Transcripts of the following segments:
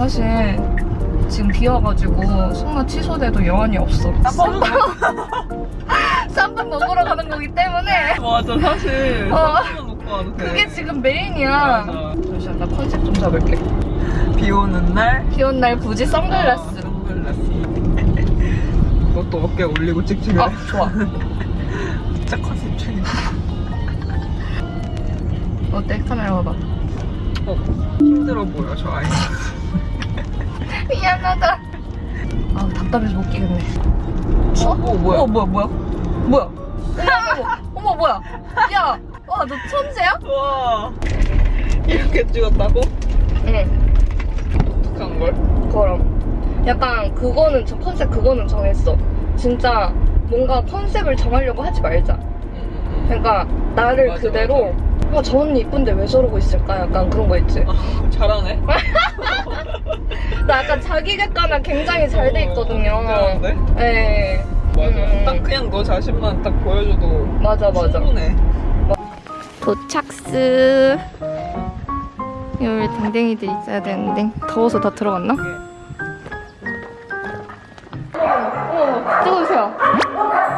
사실 지금 비 와가지고 승마 취소돼도 여한이 없어. 쌈밥 먹으러 가는 거기 때문에 맞아 사실 어. 쌈밥 먹고 와도 돼 그게 지금 메인이야. 맞아. 잠시만 나 컨셉 좀 잡을게. 비 오는 날비온날 굳이 선글라스. 어, 선글라스 이것도 어깨 올리고 찍찍해 아 좋아. 진짜 컨셉 중이야 어때 카메라 봐봐. 어, 힘들어 보여 저 아이 미안하다. 아 답답해서 못 끼겠네. 어? 어 뭐야 어 뭐야 뭐야 뭐야? 어머 어머 어머 뭐야? 야, 와 너 천재야? 와 이렇게 찍었다고? 응. 독특한 걸? 그럼 약간 그거는 저 컨셉 그거는 정했어. 진짜 뭔가 컨셉을 정하려고 하지 말자. 그러니까 나를 맞아, 그대로 아, 저 언니 이쁜데 왜 저러고 있을까? 약간 그런 거 있지. 아, 잘하네 나 약간 자기 객관화 굉장히 잘 돼 있거든요. 잘하는데? 네. 맞아 음. 딱 그냥 너 자신만 딱 보여줘도 맞아 맞아. 충분해 도착스. 여기 댕댕이들 있어야 되는데 더워서 다 들어갔나? 어머, 찍어주세요.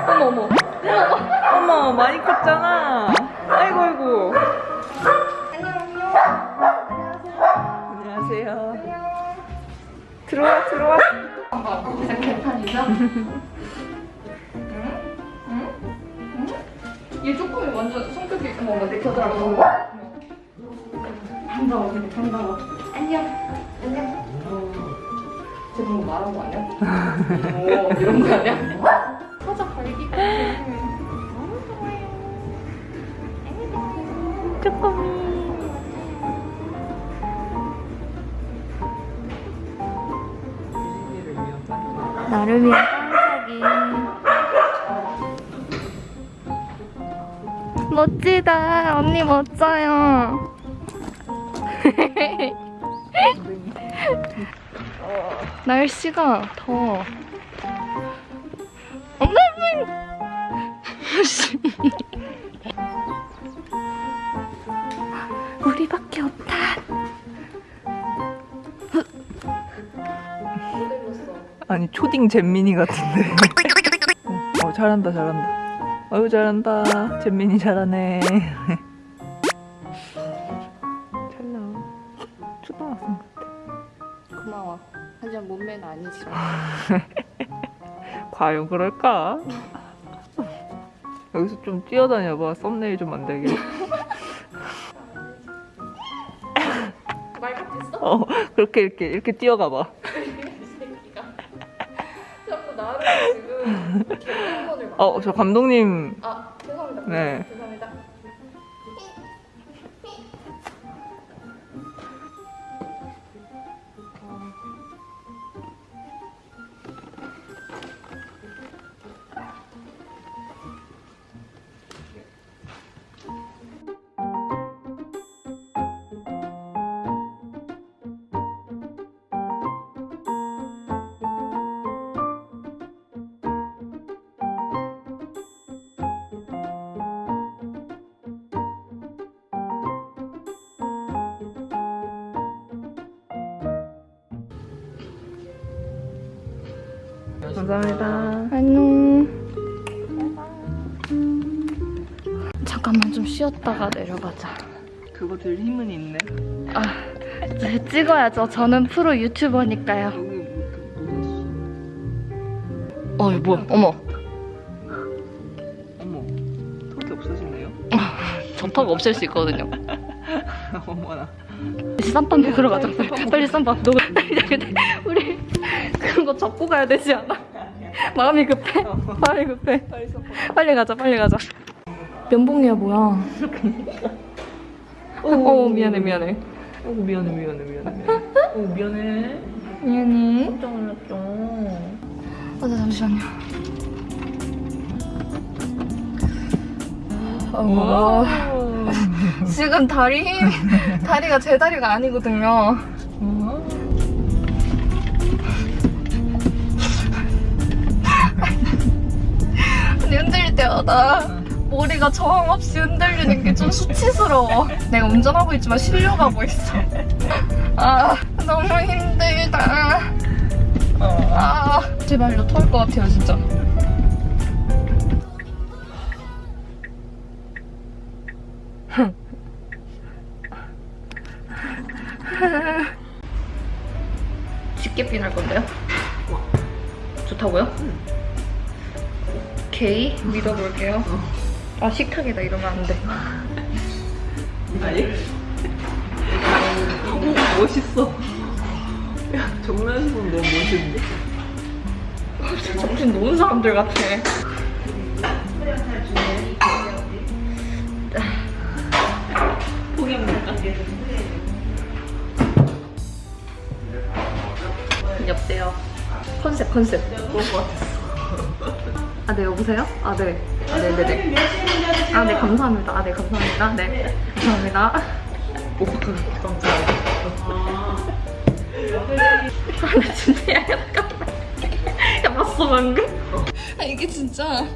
어머 어머. 어머 많이 컸잖아 아이고 아이고 안녕하세요 들어와 들어와 진짜 개판이죠? 응? 응? 응? 얘 조금 완전 성격이 내 겨드랑이 반가워 근데 반가워 안녕 안녕 쟤 방금 말한 거 아니야? 오 이런 거 아니야? 나를 위한 깜짝이 멋지다. 언니 멋져요. 날씨가 더워 엄마 초딩 잼민이 같은데. 어 잘한다 잘한다. 어유 잘한다. 잼민이 잘하네. 잘 나와. 초등학생 같아. 고마워. 하지만 몸매는 아니지. 과연 그럴까? 여기서 좀 뛰어다녀봐. 썸네일 좀 만들게. 말 같았어? 어 그렇게 이렇게 이렇게 뛰어가봐 나를 지금 어저 감독님. 아 죄송합니다. 네. 감사합니다. 안녕. 잠깐만 좀 쉬었다가 내려가자. 그거 들 힘은 있네. 아 네, 찍어야죠. 저는 프로 유튜버니까요. 뭐어 이거 뭐야? 어머. 어머 턱이 없어지네요? 저 턱 없앨 수 있거든요. 어머나. 이제 쌈밥 먹으러 가자. 빨리 쌈밥 너 우리 그런 거 접고 가야 되지 않아? 마음이 급해. 마음이 급해. 빨리 가자 빨리 가자. 면봉이야 뭐야? 어 미안해 미안해. 어 미안해 미안해 미안해 어 미안해. 미안해. 깜짝 놀랐죠. 아, 네, 잠시만요. 어, 지금 다리 힘, 다리가 제 다리가 아니거든요. 때마다 머리가 저항 없이 흔들리는 게 좀 수치스러워. 내가 운전하고 있지만 실려가고 있어. 아, 너무 힘들다. 아, 제발요, 토할 것 같아요, 진짜. 집게핀 할 건데요? 좋다고요? 오케이, 믿어볼게요. 아, 식탁에다 이러면 안 돼. 아니? 오, 멋있어. 야, 정면에서 보면 너무 멋있는데? 정신 놓은 사람들 같아. 포기합니까? 여보세요. 컨셉 컨셉. 아, 네, 여보세요? 아, 네. 아, 네, 네, 네. 아, 네, 감사합니다. 아, 네, 감사합니다. 네, 감사합니다. 오, 감사합니다. 아, 나 진짜 야, 잠깐만. 야, 봤어, 방금? 아, 이게 진짜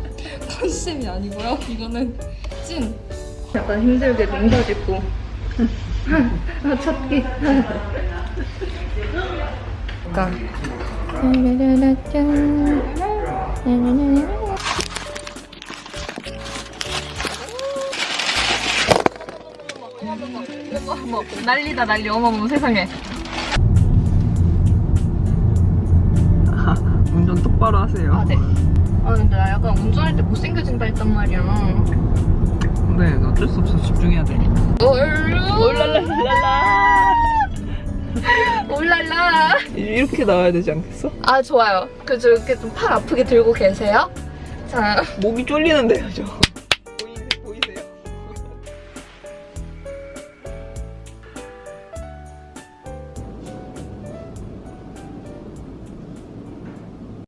컨셉이 아니고요. 이거는 찐. 약간 힘들게 농사 짓고. 아, 찾기. 약간. 어머, 난리다 난리 어머머 세상에 아, 운전 똑바로 하세요. 아 네. 아 근데 나 약간 운전할 때 못생겨진다 했단 말이야 네, 어쩔 수 없어. 집중해야 돼. 올랄랄랄라. 올랄라 이렇게 나와야 되지 않겠어? 아 좋아요 그 이렇게 좀 팔 아프게 들고 계세요 자 목이 쫄리는데요, 저.